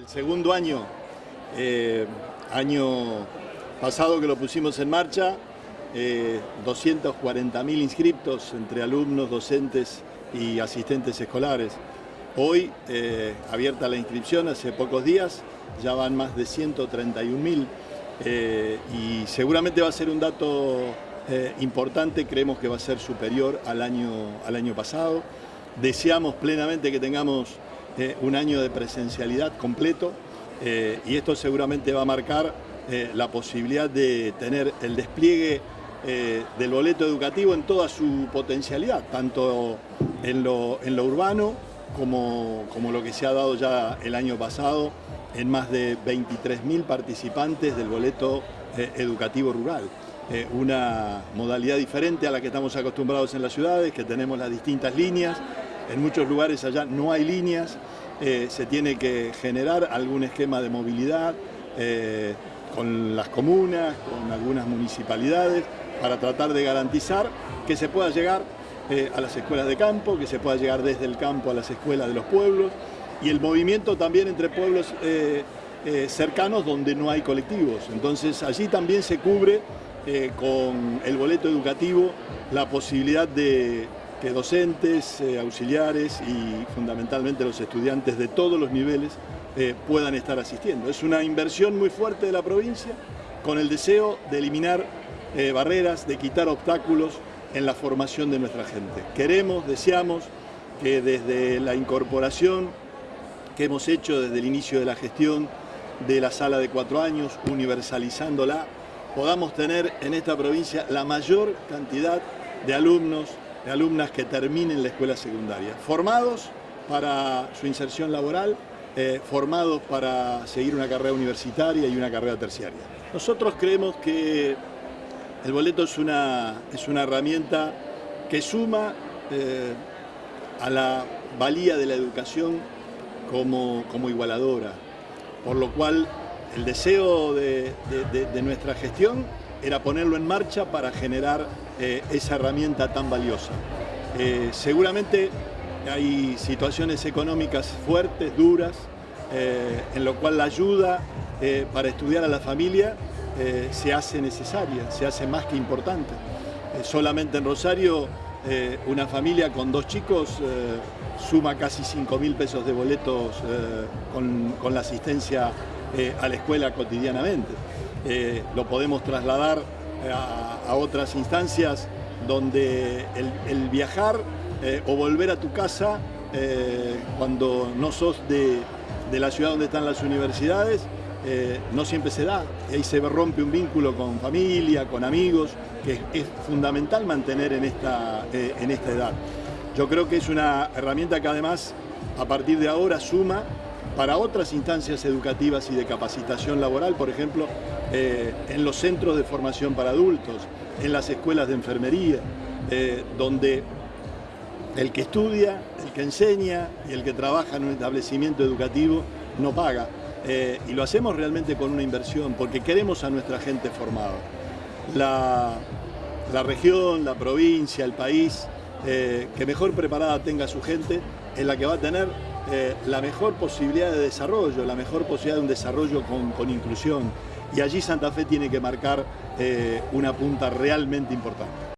El segundo año, eh, año pasado que lo pusimos en marcha, eh, 240.000 inscriptos entre alumnos, docentes y asistentes escolares. Hoy, eh, abierta la inscripción hace pocos días, ya van más de 131.000 eh, y seguramente va a ser un dato eh, importante, creemos que va a ser superior al año, al año pasado. Deseamos plenamente que tengamos eh, un año de presencialidad completo eh, y esto seguramente va a marcar eh, la posibilidad de tener el despliegue del boleto educativo en toda su potencialidad, tanto en lo, urbano como, como, lo que se ha dado ya el año pasado en más de 23.000 participantes del boleto educativo rural. una modalidad diferente a la que estamos acostumbrados en las ciudades, que tenemos las distintas líneas, en muchos lugares allá no hay líneas, eh, se tiene que generar algún esquema de movilidad eh, con las comunas, con algunas municipalidades, para tratar de garantizar que se pueda llegar eh, a las escuelas de campo, que se pueda llegar desde el campo a las escuelas de los pueblos y el movimiento también entre pueblos cercanos donde no hay colectivos. Entonces allí también se cubre con el boleto educativo la posibilidad de que docentes, eh, auxiliares y fundamentalmente los estudiantes de todos los niveles eh, puedan estar asistiendo. Es una inversión muy fuerte de la provincia con el deseo de eliminar eh, barreras, de quitar obstáculos en la formación de nuestra gente. Queremos, deseamos que desde la incorporación que hemos hecho desde el inicio de la gestión de la sala de cuatro años, universalizándola, podamos tener en esta provincia la mayor cantidad de alumnos, de alumnas que terminen la escuela secundaria, formados para su inserción laboral, eh, formados para seguir una carrera universitaria y una carrera terciaria. Nosotros creemos que el boleto es una, es una herramienta que suma eh, a la valía de la educación como, como, igualadora, por lo cual el deseo de, de, nuestra gestión era ponerlo en marcha para generar eh, esa herramienta tan valiosa. Eh, seguramente hay situaciones económicas fuertes, duras, eh, en lo cual la ayuda para estudiar a la familia se hace necesaria, se hace más que importante. solamente en Rosario una familia con dos chicos suma casi 5 mil pesos de boletos con, con, la asistencia a la escuela cotidianamente. Lo podemos trasladar a, a otras instancias donde el, viajar eh, o volver a tu casa eh, cuando no sos de, de, la ciudad donde están las universidades, eh, no siempre se da. Ahí se rompe un vínculo con familia, con amigos, que es, es fundamental mantener en esta, eh, en esta edad. Yo creo que es una herramienta que además a partir de ahora suma para otras instancias educativas y de capacitación laboral, por ejemplo, eh, en los centros de formación para adultos, en las escuelas de enfermería, eh, donde el que estudia, el que enseña y el que trabaja en un establecimiento educativo no paga. Eh, y lo hacemos realmente con una inversión, porque queremos a nuestra gente formada. La, la región, la provincia, el país, que mejor preparada tenga su gente, es la que va a tener eh, la mejor posibilidad de desarrollo, la mejor posibilidad de un desarrollo con, inclusión. Y allí Santa Fe tiene que marcar eh, una punta realmente importante.